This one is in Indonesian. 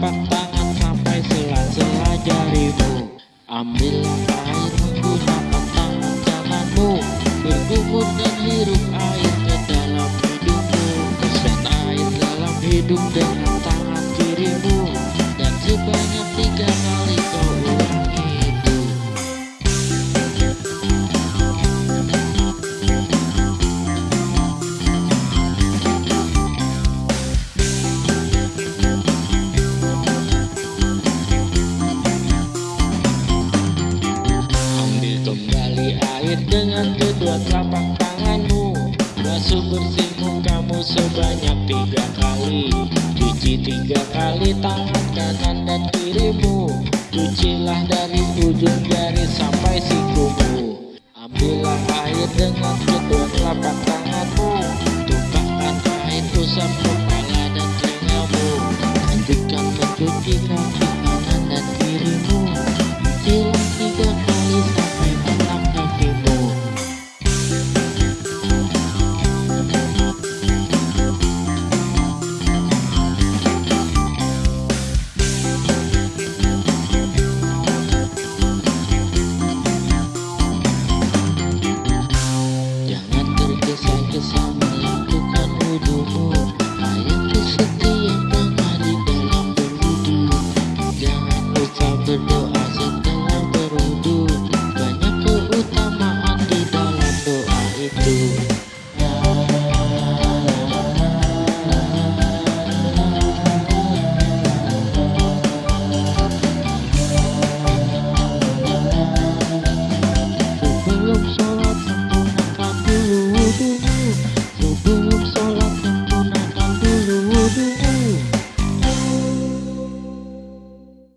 telapak tangan sampai sela-sela jarimu. Ambillah air menggunakan tangan kananmu. Berkumur dan hirup air ke dalam hidungmu Kesat air dalam hidung dengan tangan kirimu. Dan sebanyak tiga kali dengan kedua telapak tanganmu. Basuh bersih mukamu sebanyak tiga kali. Cuci tiga kali tangan kanan dan kirimu. Cucilah dari ujung jari sampai sikumu. Ambillah air dengan kedua telapak tanganmu. Tumpahkan air usap do. I am the city Voodoo